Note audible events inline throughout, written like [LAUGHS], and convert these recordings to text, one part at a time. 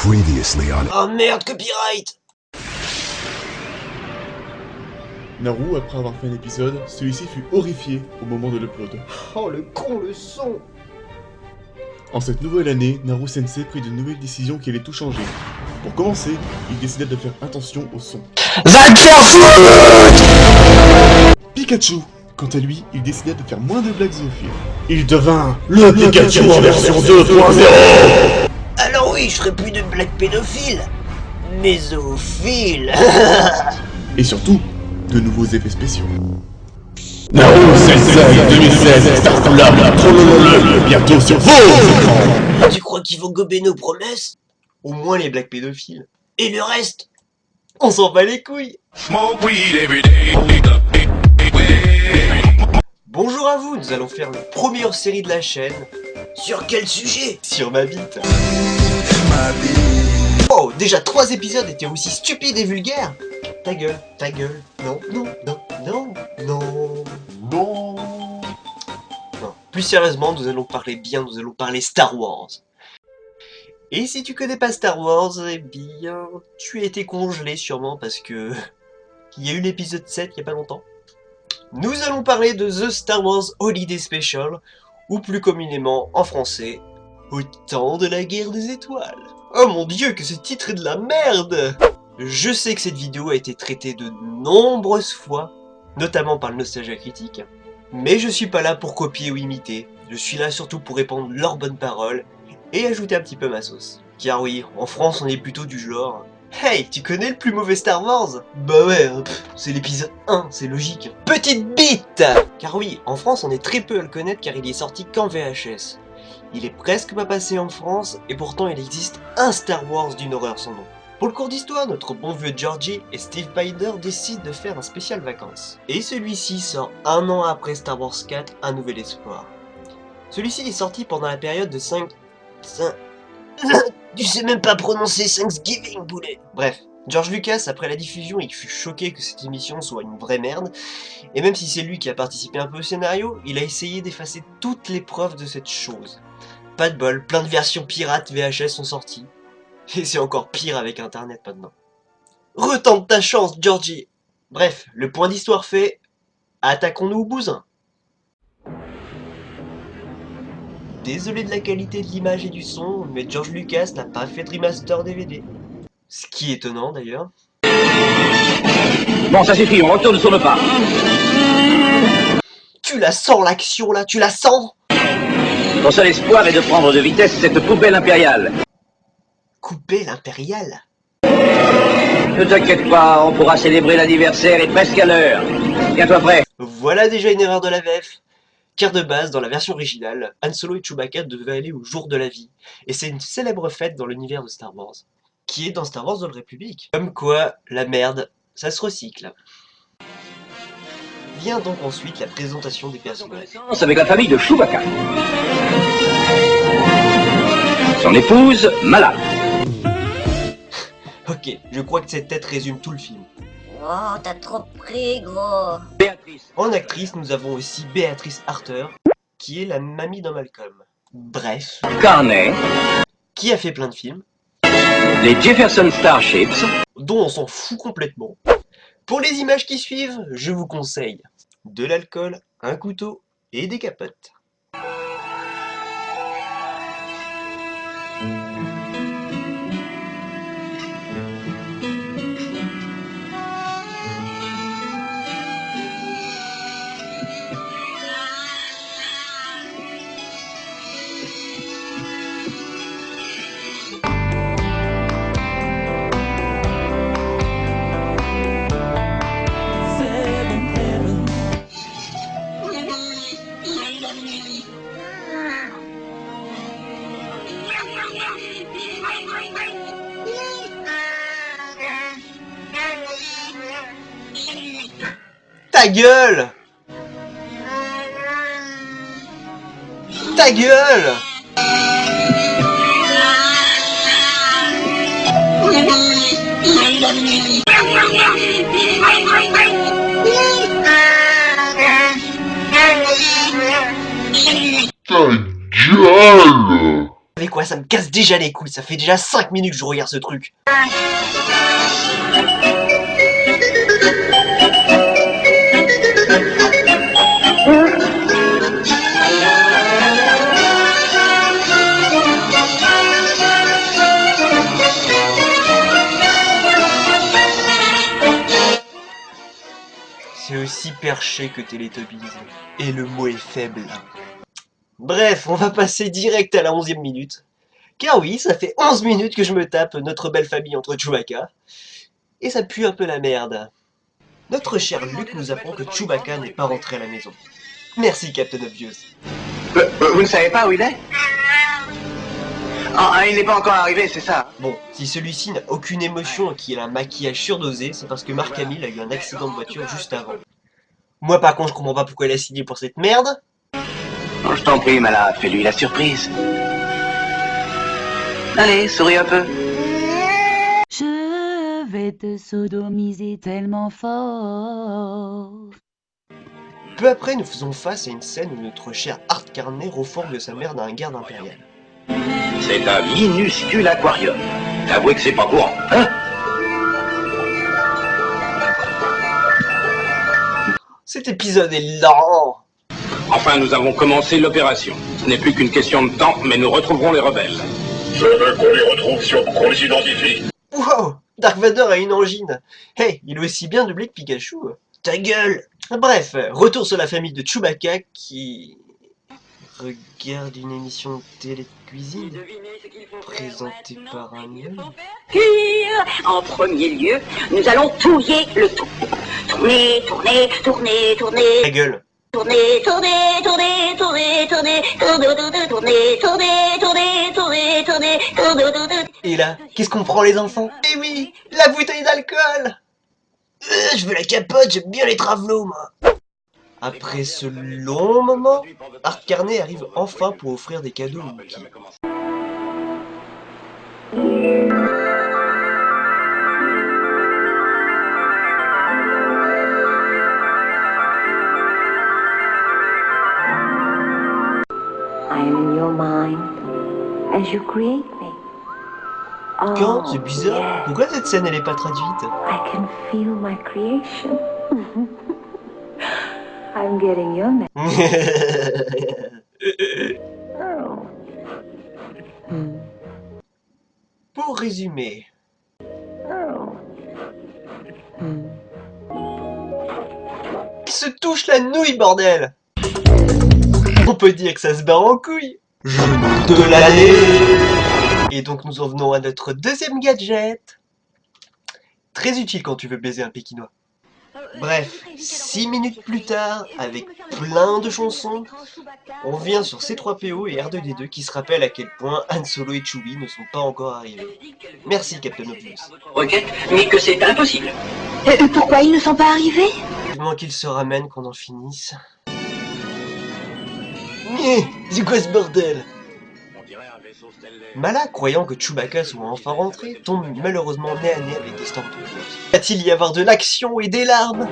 Previously on Oh merde, copyright Naru, après avoir fait un épisode, celui-ci fut horrifié au moment de l'upload. Oh le con, le son En cette nouvelle année, Naru Sensei prit de nouvelles décisions qui allaient tout changer. Pour commencer, il décida de faire attention au son. Va te faire foutre Pikachu Quant à lui, il décida de faire moins de blagues zoophiles. Il devint le Pikachu en version 2.0 Alors oui, je ferai plus de blagues pédophiles. Mais zoophiles. [LAUGHS] Et surtout, de nouveaux effets spéciaux. Naru Sensei 2016 Star Collab Trollololol bientôt sur vos écrans. Tu crois qu'ils vont gober nos promesses? Au moins les blagues pédophiles. Et le reste On s'en bat les couilles. Bonjour à vous, nous allons faire la première série de la chaîne. Sur quel sujet? Sur ma bite. Oh, déjà trois épisodes étaient aussi stupides et vulgaires Ta gueule, ta gueule. Non, non, non, non, non. Bon... Non. Plus sérieusement, nous allons parler bien, nous allons parler Star Wars. Et si tu connais pas Star Wars, eh bien, tu as été congelé sûrement parce que... [LAUGHS] Il y a eu l'épisode 7 il y a pas longtemps. Nous allons parler de The Star Wars Holiday Special, ou plus communément en français, Au temps de la guerre des étoiles. Oh mon dieu, que ce titre est de la merde Je sais que cette vidéo a été traitée de nombreuses fois, notamment par le Nostalgia Critique, mais je suis pas là pour copier ou imiter, je suis là surtout pour répandre leurs bonnes paroles et ajouter un petit peu ma sauce. Car oui, en France on est plutôt du genre Hey, tu connais le plus mauvais Star Wars? Bah ouais, hein, c'est l'épisode 1, c'est logique. Petite bite Car oui, en France on est très peu à le connaître car il est sorti qu'en VHS. Il est presque pas passé en France et pourtant il existe un Star Wars d'une horreur sans nom. Pour le cours d'histoire, notre bon vieux Georgie et Steve Binder décident de faire un spécial vacances. Et celui-ci sort un an après Star Wars 4, Un Nouvel Espoir. Celui-ci est sorti pendant la période de 5... 5... [COUGHS] tu sais même pas prononcer Thanksgiving, boulet Bref, George Lucas, après la diffusion, il fut choqué que cette émission soit une vraie merde, et même si c'est lui qui a participé un peu au scénario, il a essayé d'effacer toutes les preuves de cette chose. Pas de bol, plein de versions pirates VHS sont sorties. Et c'est encore pire avec internet maintenant. Retente ta chance, Georgie Bref, le point d'histoire fait, attaquons-nous au bousin. Désolé de la qualité de l'image et du son, mais George Lucas n'a pas fait de remaster DVD. Ce qui est étonnant d'ailleurs. Bon, ça suffit, on retourne sur le pas. Tu la sens l'action là, tu la sens? Ton seul espoir est de prendre de vitesse cette poubelle impériale. Couper l'impérial Ne t'inquiète pas, on pourra célébrer l'anniversaire et presque à l'heure. Tiens-toi prêt. Voilà déjà une erreur de la VF. Car de base, dans la version originale, Han Solo et Chewbacca devaient aller au jour de la vie. Et c'est une célèbre fête dans l'univers de Star Wars. Qui est dans Star Wars Old Republic. Comme quoi, la merde, ça se recycle. Vient donc ensuite la présentation des personnages. Avec la famille de Chewbacca. Son épouse, Mala. [LAUGHS] Ok, je crois que cette tête résume tout le film. Oh, t'as trop pris, gros. Béatrice. En actrice, nous avons aussi Béatrice Arthur, qui est la mamie dans Malcolm. Bref, Carnet. qui a fait plein de films, Les Jefferson Starships. dont on s'en fout complètement. Pour les images qui suivent, je vous conseille de l'alcool, un couteau et des capotes. Ta gueule. Ta gueule. Ta gueule. Avec quoi ça me casse déjà les couilles, ça fait déjà 5 minutes que je regarde ce truc. Aussi perché que Teletubbies. Et le mot est faible. Bref, on va passer direct à la 11 e minute. Car oui, ça fait 11 minutes que je me tape notre belle famille entre Chewbacca. Et ça pue un peu la merde. Notre cher Luke nous apprend que Chewbacca n'est pas rentré à la maison. Merci Captain Obvious. Euh, euh, Vous ne savez pas où il est? Ah, il n'est pas encore arrivé, c'est ça Bon, si celui-ci n'a aucune émotion et qu'il a un maquillage surdosé, c'est parce que Marc Hamill a eu un accident de voiture juste avant. Moi par contre, je comprends pas pourquoi il a signé pour cette merde. Oh, Je t'en prie, malade, fais-lui la surprise. Allez, souris un peu. Je vais te sodomiser tellement fort. Peu après, nous faisons face à une scène où notre cher Art Carney refourgue sa mère d'un garde impérial. C'est un minuscule aquarium. T'avoues que c'est pas courant, hein? Épisode est lent Enfin, nous avons commencé l'opération. Ce n'est plus qu'une question de temps, mais nous retrouverons les rebelles. Je veux qu'on les retrouve sur qu'on les identifie. Wow Dark Vador a une angine Hey, il est aussi bien doublé que Pikachu Ta gueule Bref, retour sur la famille de Chewbacca qui... regarde une émission de télé de cuisine présentée par un homme. En premier lieu, nous allons touiller le tout. Tourner, tourner, tourner, tourner, Ta gueule. Tourner, tourner, tourner, tourner, tourner, tourner, tourner, tourner, tourner, tourner, tourner, tourner, tourner, tourner. Et là, qu'est-ce qu'on prend les enfants? Eh oui La bouteille d'alcool. Euh, Je veux la capote, j'aime bien les travelots, moi. Après ce long moment, Art Carney arrive enfin pour offrir des cadeaux Quand? Oh, C'est bizarre. yes, Pourquoi cette scène elle est pas traduite? I can feel my creation. I'm getting your name. Oh. Pour résumer, Oh. Il se touche la nouille, bordel? On peut dire que ça se barre en couille Genou de l'année Et donc nous en venons à notre deuxième gadget Très utile quand tu veux baiser un pékinois. Bref, 6 minutes plus tard, avec plein de chansons, on vient sur C3PO et R2D2 qui se rappellent à quel point Han Solo et Chewie ne sont pas encore arrivés. Merci Captain Obvious. Requête, mais que c'est impossible. Euh, pourquoi ils ne sont pas arrivés? Vivement qu'ils se ramènent, qu'on en finisse. Mais, c'est quoi ce bordel? Mala, croyant que Chewbacca soit enfin rentré, tombe malheureusement nez à nez avec des Stormtroopers. Va-t-il y avoir de l'action et des larmes?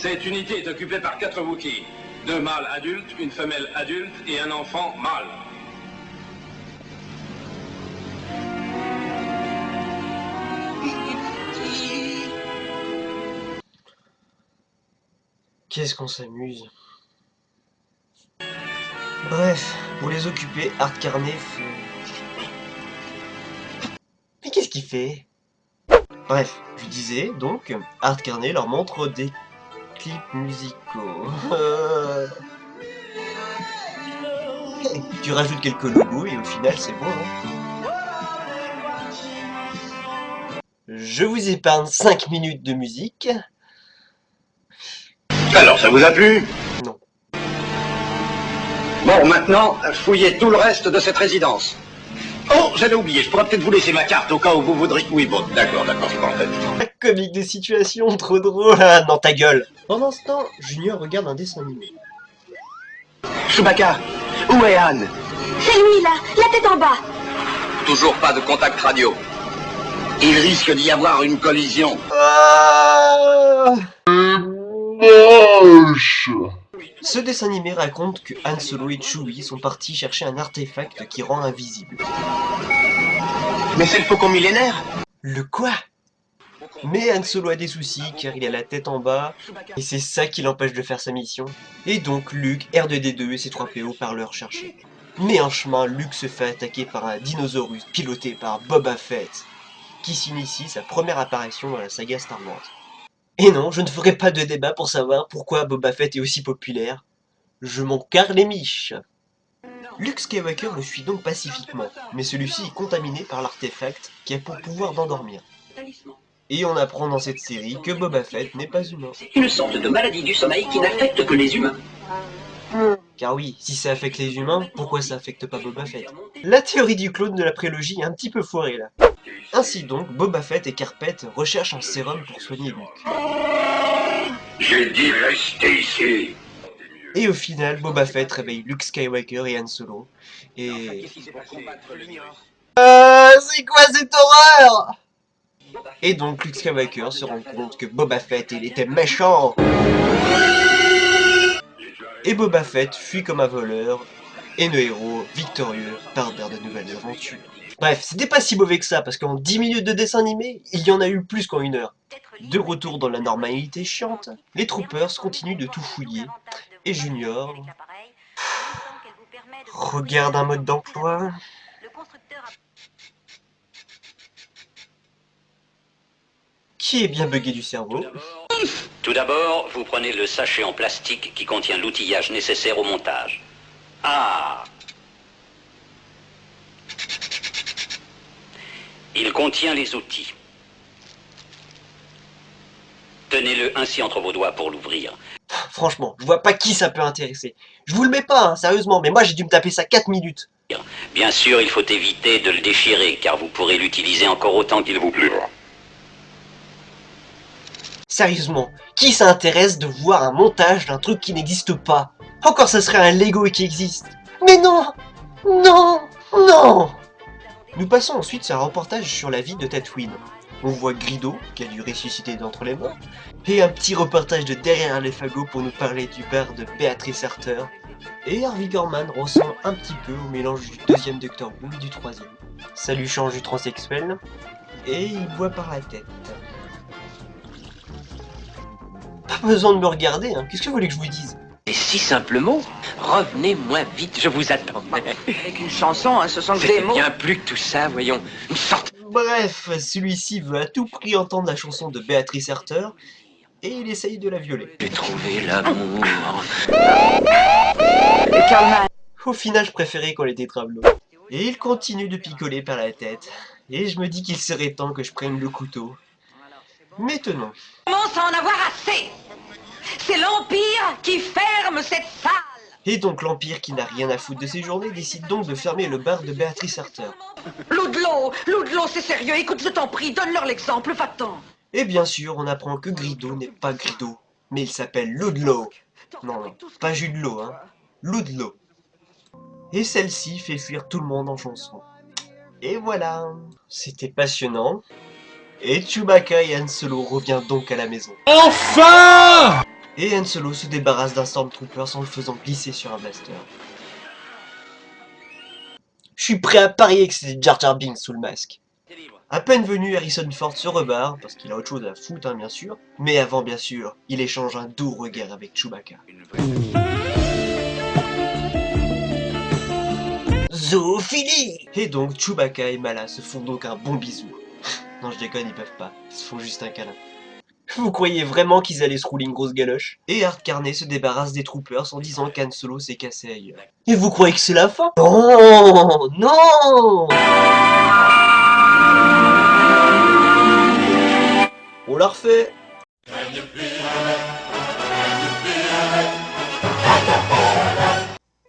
Cette unité est occupée par quatre Wookiees. Deux mâles adultes, une femelle adulte et un enfant mâle. Qu'est-ce qu'on s'amuse? Bref, pour les occuper, Art Carney fait... Mais qu'est-ce qu'il fait? Bref, je disais, donc, Art Carney leur montre des clips musicaux. [LAUGHS] tu rajoutes quelques logos et au final c'est bon, hein Je vous épargne 5 minutes de musique. Alors, ça vous a plu? Non. Bon, maintenant, fouillez tout le reste de cette résidence. Oh, j'avais oublié, je pourrais peut-être vous laisser ma carte au cas où vous voudriez... Oui, bon, d'accord, d'accord, c'est pas en fait. La comique de situation, trop drôle, ah, dans ta gueule Pendant ce temps, Junior regarde un dessin animé. Chewbacca, Où est Anne? C'est lui là, la tête en bas. Toujours pas de contact radio. Il risque d'y avoir une collision. Ah Ce dessin animé raconte que Han Solo et Chewie sont partis chercher un artefact qui rend invisible. Mais c'est le faucon millénaire Le quoi? Mais Han Solo a des soucis car il a la tête en bas et c'est ça qui l'empêche de faire sa mission. Et donc Luke, R2D2 et C3PO partent le rechercher. Mais en chemin, Luke se fait attaquer par un dinosaurus piloté par Boba Fett, qui s'initie sa première apparition dans la saga Star Wars. Et non, je ne ferai pas de débat pour savoir pourquoi Boba Fett est aussi populaire. Je m'en carre les miches. Luke Skywalker le suit donc pacifiquement, mais celui-ci est contaminé par l'artefact qui a pour pouvoir d'endormir. Et on apprend dans cette série que Boba Fett n'est pas humain. Une sorte de maladie du sommeil qui n'affecte que les humains. Car oui, si ça affecte les humains, pourquoi ça affecte pas Boba Fett? La théorie du clone de la prélogie est un petit peu foirée là. Ainsi donc, Boba Fett et Carpet recherchent un sérum pour soigner Luke. J'ai dit rester ici. Et au final, Boba Fett réveille Luke Skywalker et Han Solo. Et... Euh, c'est quoi cette horreur? Et donc Luke Skywalker se rend compte que Boba Fett, il était méchant Et Boba Fett fuit comme un voleur, et nos héros, victorieux, partent vers de nouvelles aventures. Bref, c'était pas si mauvais que ça, parce qu'en 10 minutes de dessin animé, il y en a eu plus qu'en une heure. De retour dans la normalité chiante, les troopers continuent de tout fouiller, et Junior regarde un mode d'emploi. Qui est bien bugué du cerveau? Tout d'abord, vous prenez le sachet en plastique qui contient l'outillage nécessaire au montage. Ah Il contient les outils. Tenez-le ainsi entre vos doigts pour l'ouvrir. Franchement, je vois pas qui ça peut intéresser. Je vous le mets pas, hein, sérieusement, mais moi j'ai dû me taper ça 4 minutes. Bien sûr, il faut éviter de le déchirer, car vous pourrez l'utiliser encore autant qu'il vous plaira. Sérieusement, qui ça intéresse de voir un montage d'un truc qui n'existe pas? Encore ça serait un Lego qui existe. Mais non Non Non Nous passons ensuite sur un reportage sur la vie de Tatooine. On voit Grido, qui a dû ressusciter d'entre les morts, et un petit reportage de derrière les fagots pour nous parler du bar de Béatrice Arthur. Et Harvey Gorman ressemble un petit peu au mélange du deuxième Doctor Who et du troisième. Ça lui change du transsexuel, et il boit par la tête. Pas besoin de me regarder, hein. qu'est-ce que vous voulez que je vous dise? Si simplement, revenez moins vite, je vous attends. Avec une chanson, hein, ce sont des C'est mots. bien plus que tout ça, voyons. Une sorte Bref, celui-ci veut à tout prix entendre la chanson de Béatrice Arthur, et il essaye de la violer. J'ai trouvé l'amour. Au final, je préférais qu'on était travelot. Et il continue de picoler par la tête, et je me dis qu'il serait temps que je prenne le couteau. Mais tenons. commence à en avoir assez. C'est l'Empire qui ferme cette salle. Et donc l'Empire, qui n'a rien à foutre de ses journées, décide donc de fermer le bar de Béatrice Arthur. Loudlo, Loudlo, c'est sérieux. Écoute, je t'en prie, donne-leur l'exemple, va-t'en. Et bien sûr, on apprend que Grido n'est pas Grido, mais il s'appelle Ludlow. Non, non, pas jus de l'eau, hein. Ludlow. Et celle-ci fait fuir tout le monde en chanson. Et voilà, c'était passionnant. Et Chewbacca et Han Solo reviennent donc à la maison. Enfin Et Han se débarrasse d'un Stormtrooper en le faisant glisser sur un blaster. Je suis prêt à parier que c'était Jar Jar Binks sous le masque. À peine venu, Harrison Ford se rebarre, parce qu'il a autre chose à foutre, hein, bien sûr. Mais avant, bien sûr, il échange un doux regard avec Chewbacca. Zoophilie Et donc, Chewbacca et Mala se font donc un bon bisou. [LAUGHS] non, je déconne, ils peuvent pas. Ils se font juste un câlin. Vous croyez vraiment qu'ils allaient se rouler une grosse galoche? Et Art Carney se débarrasse des troopers en disant qu'Han Solo s'est cassé ailleurs. Et vous croyez que c'est la fin? Non Non On la refait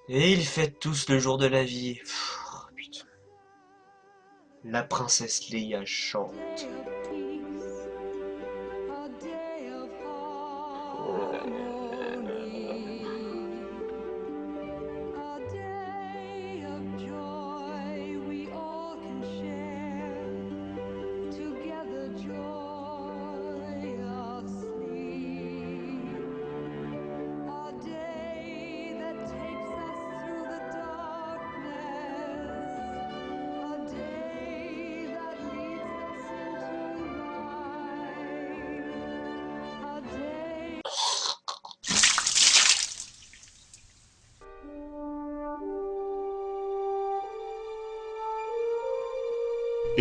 Et ils fêtent tous le jour de la vie. Pff, putain. La princesse Leia chante.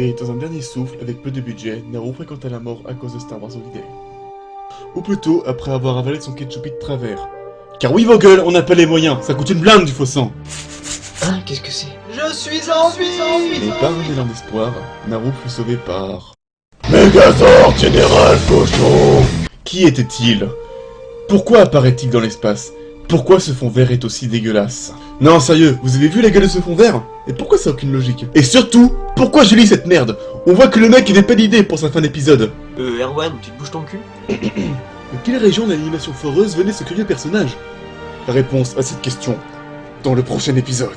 Et dans un dernier souffle, avec peu de budget, Naru fréquenta la mort à cause de Star Wars Holiday. Ou plutôt, après avoir avalé son ketchup de travers. Car oui, vos gueules, on n'a pas les moyens, ça coûte une blinde du faux sang. Hein, qu'est-ce que c'est? Je suis en vie! Et par un élan d'espoir, Naru fut sauvé par... Megazord Général Cochon Qui était-il? Pourquoi apparaît-il dans l'espace? Pourquoi ce fond vert est aussi dégueulasse? Non, sérieux, vous avez vu la gueule de ce fond vert? Et pourquoi ça n'a aucune logique Et surtout, pourquoi je lis cette merde On voit que le mec n'avait pas d'idée pour sa fin d'épisode Euh, Erwan, tu te bouges ton cul [COUGHS] De quelle région d'animation foreuse venait ce curieux personnage? La réponse à cette question dans le prochain épisode.